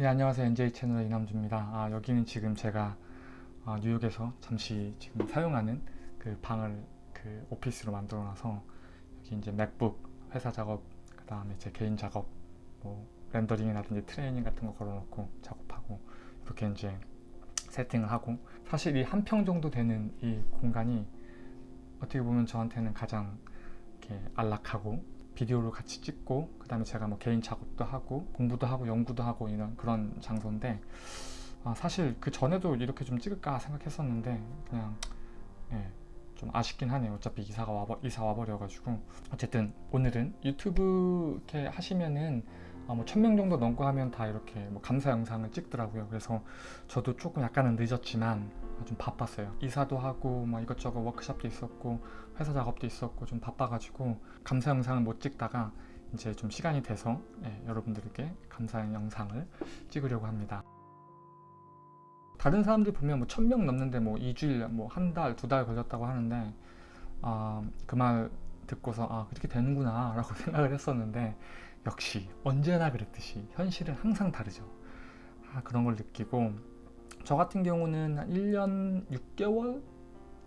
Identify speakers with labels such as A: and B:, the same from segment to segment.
A: 네 안녕하세요. NJ 채널의 이남주입니다. 아, 여기는 지금 제가 아, 뉴욕에서 잠시 지금 사용하는 그 방을 그 오피스로 만들어 놔서 여기 이제 맥북 회사 작업 그 다음에 제 개인 작업 뭐 렌더링이라든지 트레이닝 같은 거 걸어 놓고 작업하고 이렇게 이제 세팅을 하고 사실 이 한 평 정도 되는 이 공간이 어떻게 보면 저한테는 가장 이렇게 안락하고 비디오를 같이 찍고 그 다음에 제가 뭐 개인 작업도 하고 공부도 하고 연구도 하고 이런 그런 장소인데 아, 사실 그 전에도 이렇게 좀 찍을까 생각했었는데 그냥 예, 좀 아쉽긴 하네요. 어차피 이사가 와버, 이사 와버려 가지고. 어쨌든 오늘은 유튜브 이렇게 하시면은 아, 뭐 1000명 정도 넘고 하면 다 이렇게 뭐 감사 영상을 찍더라고요. 그래서 저도 조금 약간은 늦었지만 좀 바빴어요. 이사도 하고 막 이것저것 워크숍도 있었고 회사 작업도 있었고 좀 바빠가지고 감사 영상을 못 찍다가 이제 좀 시간이 돼서 예, 여러분들에게 감사 영상을 찍으려고 합니다. 다른 사람들 보면 뭐 1000명 넘는데 뭐 2주일 뭐 한 달, 두 달 걸렸다고 하는데 아, 그 말 듣고서 아 그렇게 되는구나 라고 생각을 했었는데 역시 언제나 그랬듯이 현실은 항상 다르죠. 아, 그런 걸 느끼고 저 같은 경우는 한 1년 6개월?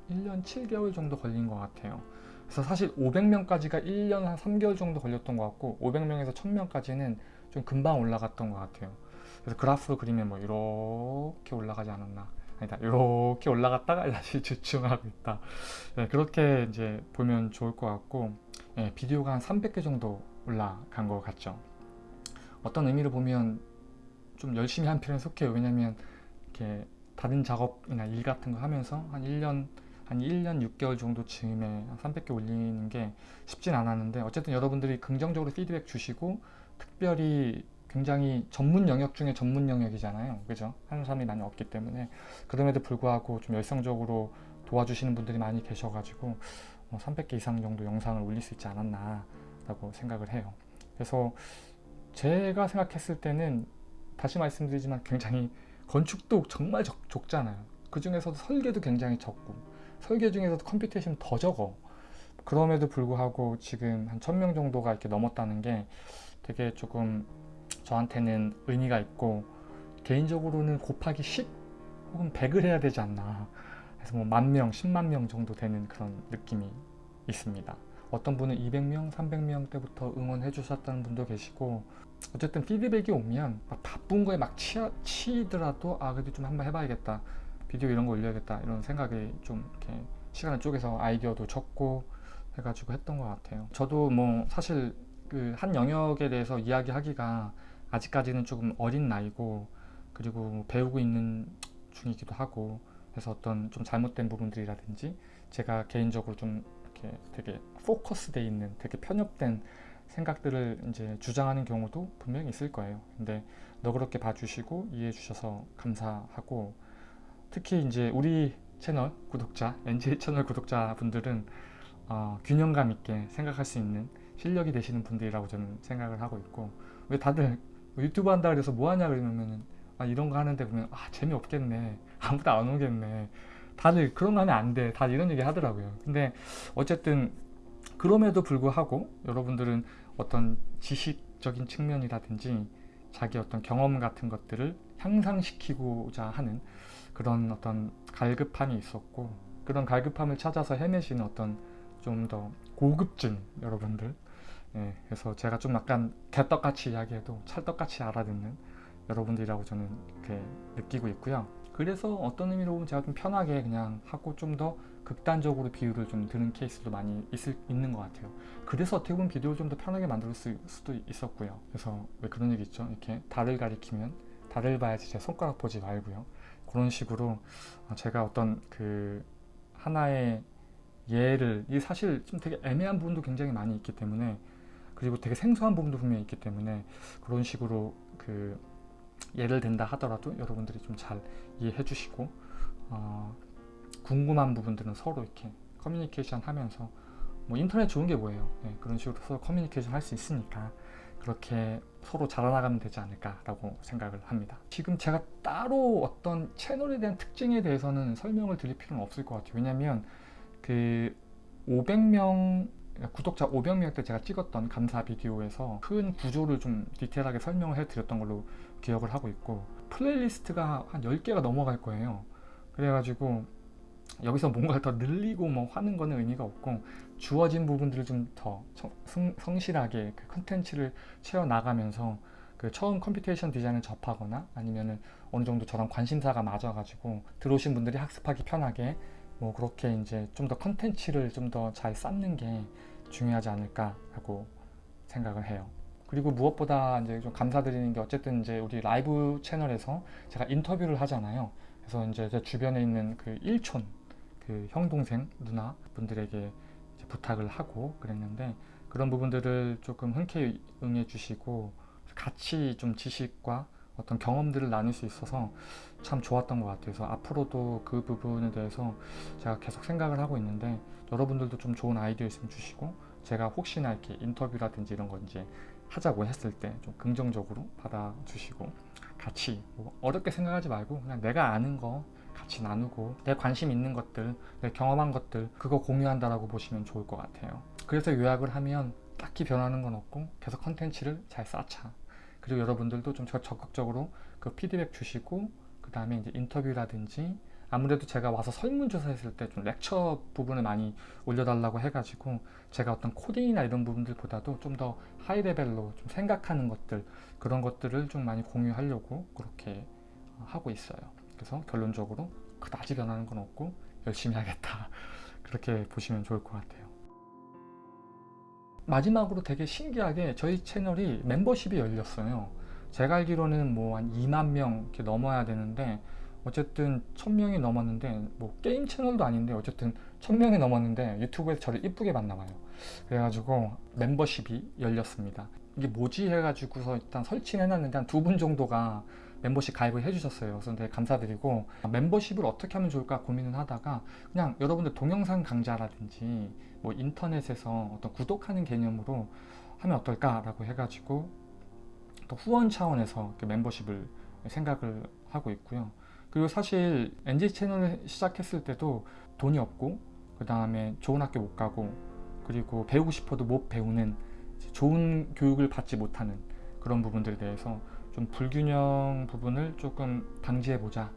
A: 1년 7개월 정도 걸린 것 같아요. 그래서 사실 500명까지가 1년 한 3개월 정도 걸렸던 것 같고 500명에서 1000명까지는 좀 금방 올라갔던 것 같아요. 그래서 그래프 그리면 뭐 이렇게 올라가지 않았나. 아니다 이렇게 올라갔다가 다시 주춤하고 있다. 네, 그렇게 이제 보면 좋을 것 같고 네, 비디오가 한 300개 정도 올라간 것 같죠. 어떤 의미로 보면 좀 열심히 한 편에 속해요. 왜냐면 이렇게 다른 작업이나 일 같은 거 하면서 한 1년 한 1년 6개월 정도 즈음에 300개 올리는 게 쉽진 않았는데 어쨌든 여러분들이 긍정적으로 피드백 주시고 특별히 굉장히 전문 영역 중에 전문 영역이잖아요. 그죠? 하는 사람이 많이 없기 때문에 그럼에도 불구하고 좀 열성적으로 도와주시는 분들이 많이 계셔 가지고 300개 어, 이상 정도 영상을 올릴 수 있지 않았나 라고 생각을 해요. 그래서 제가 생각했을 때는 다시 말씀드리지만 굉장히 건축도 정말 적, 적잖아요. 그 중에서도 설계도 굉장히 적고 설계 중에서도 computation 더 적어. 그럼에도 불구하고 지금 한 1000명 정도가 이렇게 넘었다는 게 되게 조금 저한테는 의미가 있고 개인적으로는 곱하기 10 혹은 100을 해야 되지 않나. 그래서 뭐 만 명, 10만 명 정도 되는 그런 느낌이 있습니다. 어떤 분은 200명, 300명 때부터 응원해 주셨다는 분도 계시고 어쨌든 피드백이 오면 막 바쁜 거에 막 치, 치더라도 아 그래도 좀 한번 해봐야겠다. 비디오 이런 거 올려야겠다. 이런 생각이 좀 이렇게 시간을 쪼개서 아이디어도 적고 해가지고 했던 것 같아요. 저도 뭐 사실 그 한 영역에 대해서 이야기하기가 아직까지는 조금 어린 나이고 그리고 뭐 배우고 있는 중이기도 하고 그래서 어떤 좀 잘못된 부분들이라든지 제가 개인적으로 좀 이렇게 되게 포커스돼 있는 되게 편협된 생각들을 이제 주장하는 경우도 분명히 있을 거예요 근데 너그럽게 봐주시고 이해해 주셔서 감사하고 특히 이제 우리 채널 구독자 NJ 채널 구독자 분들은 어, 균형감 있게 생각할 수 있는 실력이 되시는 분들이라고 저는 생각을 하고 있고 왜 다들 뭐 유튜브 한다 그래서 뭐 하냐 그러면은 아 이런 거 하는데 보면 아 재미없겠네 아무도 안 오겠네 다들 그런 거 하면 안 돼. 다들 이런 얘기 하더라고요. 근데 어쨌든 그럼에도 불구하고 여러분들은 어떤 지식적인 측면이라든지 자기 어떤 경험 같은 것들을 향상시키고자 하는 그런 어떤 갈급함이 있었고 그런 갈급함을 찾아서 헤매시는 어떤 좀 더 고급진 여러분들 예, 그래서 제가 좀 약간 개떡같이 이야기해도 찰떡같이 알아듣는 여러분들이라고 저는 이렇게 느끼고 있고요. 그래서 어떤 의미로 보면 제가 좀 편하게 그냥 하고 좀더 극단적으로 비율을 좀 드는 케이스도 많이 있을, 있는 것 같아요. 그래서 어떻게 보면 비디오를 좀 더 편하게 만들 수, 수도 있었고요. 그래서 왜 그런 얘기 있죠? 이렇게 달을 가리키면 달을 봐야지 제 손가락 보지 말고요. 그런 식으로 제가 어떤 그 하나의 예를 이 사실 좀 되게 애매한 부분도 굉장히 많이 있기 때문에 그리고 되게 생소한 부분도 분명히 있기 때문에 그런 식으로 그 예를 든다 하더라도 여러분들이 좀 잘 이해해 주시고 어, 궁금한 부분들은 서로 이렇게 커뮤니케이션 하면서 뭐 인터넷 좋은 게 뭐예요? 네, 그런 식으로 서로 커뮤니케이션 할 수 있으니까 그렇게 서로 자라나가면 되지 않을까 라고 생각을 합니다. 지금 제가 따로 어떤 채널에 대한 특징에 대해서는 설명을 드릴 필요는 없을 것 같아요. 왜냐면 그 500명 구독자 500명 때 제가 찍었던 감사 비디오에서 큰 구조를 좀 디테일하게 설명을 해드렸던 걸로 기억을 하고 있고 playlist가 한 10개가 넘어갈 거예요. 그래가지고 여기서 뭔가를 더 늘리고 뭐 하는 거는 의미가 없고 주어진 부분들을 좀 더 성실하게 그 컨텐츠를 채워 나가면서 그 처음 computation design을 접하거나 아니면은 어느 정도 저랑 관심사가 맞아가지고 들어오신 분들이 학습하기 편하게 뭐 그렇게 이제 좀 더 컨텐츠를 좀 더 잘 쌓는 게 중요하지 않을까라고 생각을 해요. 그리고 무엇보다 이제 좀 감사드리는 게 어쨌든 이제 우리 라이브 채널에서 제가 인터뷰를 하잖아요. 그래서 이제 제 주변에 있는 그 일촌 그 형 동생 누나 분들에게 부탁을 하고 그랬는데 그런 부분들을 조금 흔쾌히 응해 주시고 같이 좀 지식과 어떤 경험들을 나눌 수 있어서 참 좋았던 것 같아요. 그래서 앞으로도 그 부분에 대해서 제가 계속 생각을 하고 있는데 여러분들도 좀 좋은 아이디어 있으면 주시고 제가 혹시나 이렇게 인터뷰라든지 이런 거 이제 하자고 했을 때 좀 긍정적으로 받아주시고 같이 뭐 어렵게 생각하지 말고 그냥 내가 아는 거 같이 나누고 내 관심 있는 것들 내 경험한 것들 그거 공유한다라고 보시면 좋을 것 같아요. 그래서 요약을 하면 딱히 변하는 건 없고 계속 컨텐츠를 잘 쌓자. 그리고 여러분들도 좀 적극적으로 그 피드백 주시고 그 다음에 이제 인터뷰라든지 아무래도 제가 와서 설문조사 했을 때 좀 lecture 부분을 많이 올려달라고 해가지고 제가 어떤 코딩이나 이런 부분들보다도 좀 더 high level로 좀 생각하는 것들 그런 것들을 좀 많이 공유하려고 그렇게 하고 있어요 그래서 결론적으로 그다지 변하는 건 없고 열심히 하겠다. 그렇게 보시면 좋을 것 같아요. 마지막으로 되게 신기하게 저희 채널이 멤버십이 열렸어요. 제가 알기로는 뭐 한 2만 명 이렇게 넘어야 되는데 어쨌든 1000명이 넘었는데 뭐 게임 채널도 아닌데 어쨌든 1000명이 넘었는데 유튜브에서 저를 이쁘게 봤나 봐요. 그래가지고 멤버십이 열렸습니다. 이게 뭐지 해가지고서 일단 설치를 해놨는데 한 두 분 정도가 멤버십 가입을 해주셨어요. 그래서 되게 감사드리고 멤버십을 어떻게 하면 좋을까 고민을 하다가 그냥 여러분들 동영상 강좌라든지 뭐 인터넷에서 어떤 구독하는 개념으로 하면 어떨까 라고 해가지고 또 후원 차원에서 멤버십을 생각을 하고 있고요. 그리고 사실 NG 채널을 시작했을 때도 돈이 없고 그 다음에 좋은 학교 못 가고 그리고 배우고 싶어도 못 배우는 좋은 교육을 받지 못하는 그런 부분들에 대해서 좀 불균형 부분을 조금 방지해보자.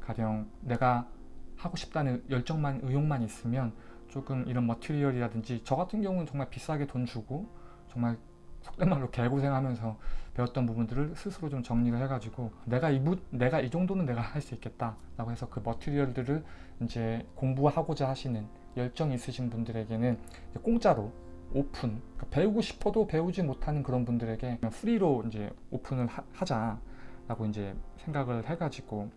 A: 가령 내가 하고 싶다는 열정만 의욕만 있으면 조금 이런 material이라든지 저 같은 경우는 정말 비싸게 돈 주고 정말 속된 말로 개고생하면서 배웠던 부분들을 스스로 좀 정리를 해가지고 내가 이, 내가 이 정도는 내가 할 수 있겠다 라고 해서 그 material들을 이제 공부하고자 하시는 열정 있으신 분들에게는 공짜로 오픈 그러니까 배우고 싶어도 배우지 못하는 그런 분들에게 free로 이제 오픈을 하, 자라고 이제 생각을 해가지고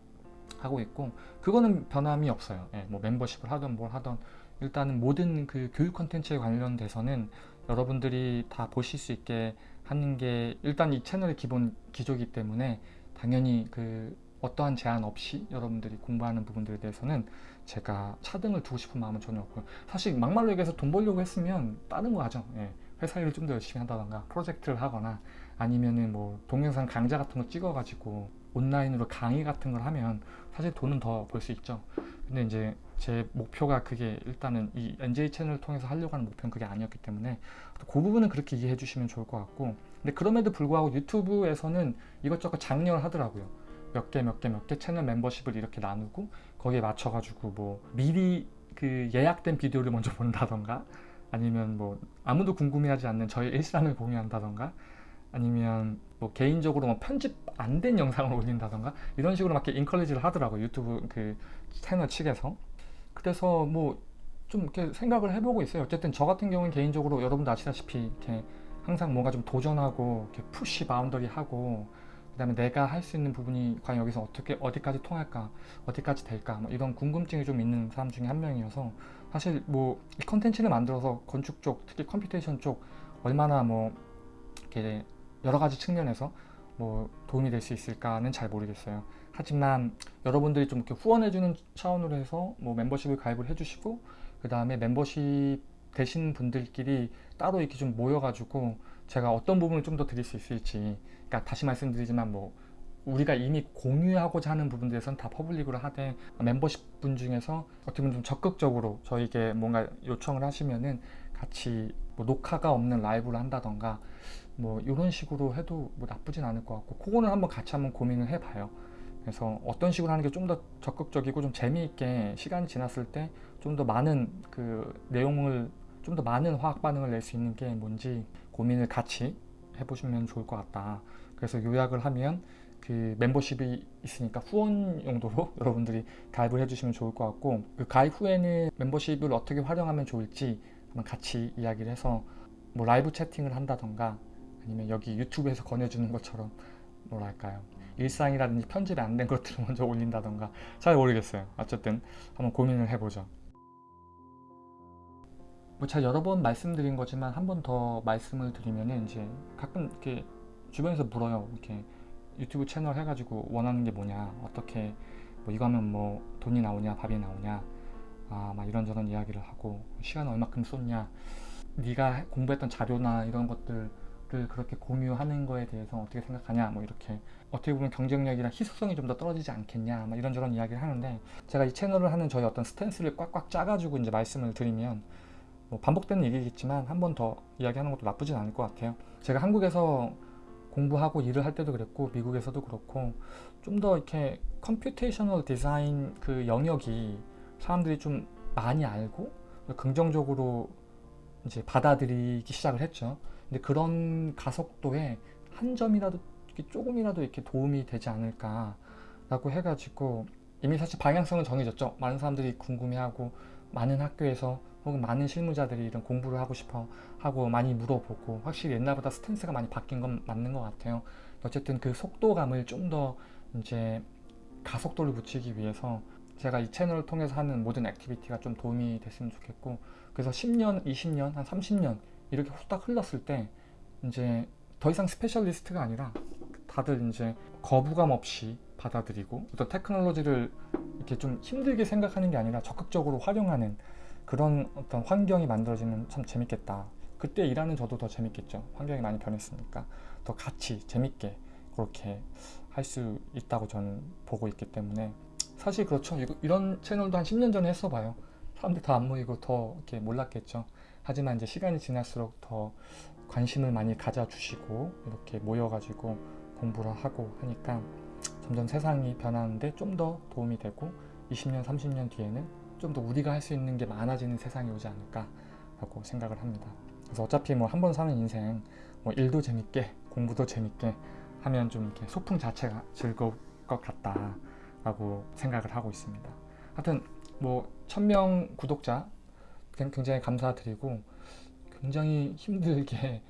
A: 하고 있고 그거는 변함이 없어요. 예, 뭐 멤버십을 하든 뭘 하든. 일단은 모든 그 교육 컨텐츠에 관련돼서는 여러분들이 다 보실 수 있게 하는 게 일단 이 채널의 기본 기조이기 때문에 당연히 그 어떠한 제한 없이 여러분들이 공부하는 부분들에 대해서는 제가 차등을 두고 싶은 마음은 전혀 없고요. 사실 막말로 얘기해서 돈 벌려고 했으면 다른 거 하죠. 예. 회사 일을 좀 더 열심히 한다던가 프로젝트를 하거나 아니면은 뭐 동영상 강좌 같은 거 찍어 가지고 온라인으로 강의 같은 걸 하면 사실 돈은 더 벌 수 있죠. 근데 이제 제 목표가 그게 일단은 이 NJ 채널을 통해서 하려고 하는 목표는 그게 아니었기 때문에 그 부분은 그렇게 이해해 주시면 좋을 것 같고. 근데 그럼에도 불구하고 유튜브에서는 이것저것 장려를 하더라고요 몇 개 몇 개 몇 개 채널 멤버십을 이렇게 나누고 거기에 맞춰 가지고 뭐 미리 그 예약된 비디오를 먼저 본다던가 아니면 뭐 아무도 궁금해하지 않는 저의 일상을 공유한다던가 아니면 뭐 개인적으로 뭐 편집 안 된 영상을 올린다던가 이런 식으로 막 인컬리지를 하더라고요 유튜브 그 채널 측에서. 그래서 뭐 좀 이렇게 생각을 해보고 있어요. 어쨌든 저 같은 경우는 개인적으로 여러분도 아시다시피 이렇게 항상 뭔가 좀 도전하고 이렇게 push boundary 하고 그 다음에 내가 할 수 있는 부분이 과연 여기서 어떻게 어디까지 통할까 어디까지 될까 뭐 이런 궁금증이 좀 있는 사람 중에 한 명이어서 사실 뭐 이 컨텐츠를 만들어서 건축 쪽 특히 computation 쪽 얼마나 뭐 이렇게 여러 가지 측면에서 뭐 도움이 될 수 있을까는 잘 모르겠어요. 하지만 여러분들이 좀 이렇게 후원해주는 차원으로 해서 뭐 멤버십을 가입을 해주시고 그 다음에 멤버십 되신 분들끼리 따로 이렇게 좀 모여가지고 제가 어떤 부분을 좀 더 드릴 수 있을지 그러니까 다시 말씀드리지만 뭐 우리가 이미 공유하고자 하는 부분들에선 다 public으로 하되 멤버십 분 중에서 어떻게 보면 좀 적극적으로 저에게 뭔가 요청을 하시면은 같이 뭐 녹화가 없는 라이브를 한다던가 뭐 이런 식으로 해도 뭐 나쁘진 않을 것 같고 그거는 한번 같이 한번 고민을 해봐요. 그래서 어떤 식으로 하는 게 좀 더 적극적이고 좀 재미있게 시간이 지났을 때 좀 더 많은 그 내용을 좀 더 많은 화학 반응을 낼 수 있는 게 뭔지 고민을 같이 해보시면 좋을 것 같다. 그래서 요약을 하면 그 멤버십이 있으니까 후원 용도로 여러분들이 가입을 해주시면 좋을 것 같고 그 가입 후에는 멤버십을 어떻게 활용하면 좋을지 한번 같이 이야기를 해서 뭐 라이브 채팅을 한다던가 아니면 여기 유튜브에서 권해주는 것처럼 뭐랄까요? 일상이라든지 편집이 안 된 것들을 먼저 올린다던가. 잘 모르겠어요. 어쨌든 한번 고민을 해보죠 뭐 제가 여러 번 말씀드린 거지만 한 번 더 말씀을 드리면은 이제 가끔 이렇게 주변에서 물어요. 이렇게 유튜브 채널 해가지고 원하는 게 뭐냐 어떻게 뭐 이거 하면 뭐 돈이 나오냐 밥이 나오냐 아 막 이런저런 이야기를 하고 시간 얼마큼 쏟냐 네가 공부했던 자료나 이런 것들을 그렇게 공유하는 거에 대해서 어떻게 생각하냐 뭐 이렇게 어떻게 보면 경쟁력이랑 희소성이 좀 더 떨어지지 않겠냐 막 이런저런 이야기를 하는데 제가 이 채널을 하는 저희 어떤 스탠스를 꽉꽉 짜가지고 이제 말씀을 드리면 뭐 반복되는 얘기겠지만 한 번 더 이야기하는 것도 나쁘진 않을 것 같아요 제가 한국에서 공부하고 일을 할 때도 그랬고 미국에서도 그렇고 좀 더 이렇게 computational design 그 영역이 사람들이 좀 많이 알고 긍정적으로 이제 받아들이기 시작을 했죠. 근데 그런 가속도에 한 점이라도 조금이라도 이렇게 도움이 되지 않을까 라고 해가지고 이미 사실 방향성은 정해졌죠. 많은 사람들이 궁금해하고 많은 학교에서 혹은 많은 실무자들이 이런 공부를 하고 싶어 하고 많이 물어보고 확실히 옛날보다 stance가 많이 바뀐 건 맞는 것 같아요. 어쨌든 그 속도감을 좀 더 이제 가속도를 붙이기 위해서 제가 이 채널을 통해서 하는 모든 activity가 좀 도움이 됐으면 좋겠고 그래서 10년, 20년, 한 30년 이렇게 후딱 흘렀을 때 이제 더 이상 specialist가 아니라 다들 이제 거부감 없이 받아들이고 어떤 테크놀로지를 이렇게 좀 힘들게 생각하는 게 아니라 적극적으로 활용하는 그런 어떤 환경이 만들어지면 참 재밌겠다. 그때 일하는 저도 더 재밌겠죠. 환경이 많이 변했으니까 더 같이 재밌게 그렇게 할 수 있다고 저는 보고 있기 때문에 사실 그렇죠. 이런 채널도 한 10년 전에 했어봐요. 사람들 다 안 모이고 더 이렇게 몰랐겠죠. 하지만 이제 시간이 지날수록 더 관심을 많이 가져주시고 이렇게 모여가지고 공부를 하고 하니까 점점 세상이 변하는데 좀 더 도움이 되고 20년, 30년 뒤에는 좀 더 우리가 할 수 있는 게 많아지는 세상이 오지 않을까라고 생각을 합니다. 그래서 어차피 뭐 한 번 사는 인생 뭐 일도 재밌게 공부도 재밌게 하면 좀 이렇게 소풍 자체가 즐거울 것 같다라고 생각을 하고 있습니다. 하여튼 뭐 1000명 구독자 굉- 굉장히 감사드리고 굉장히 힘들게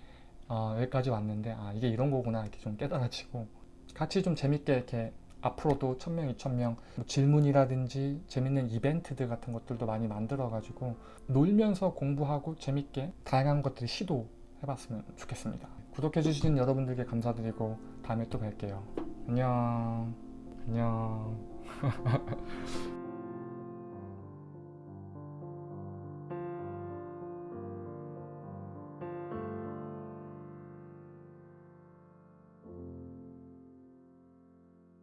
A: 어, 여기까지 왔는데 아 이게 이런 거구나 이렇게 좀 깨달아지고 같이 좀 재밌게 이렇게 앞으로도 1000명, 2000명 뭐 질문이라든지 재밌는 이벤트들 같은 것들도 많이 만들어 가지고 놀면서 공부하고 재밌게 다양한 것들을 시도해봤으면 좋겠습니다. 구독해주신 여러분들께 감사드리고 다음에 또 뵐게요. 안녕 안녕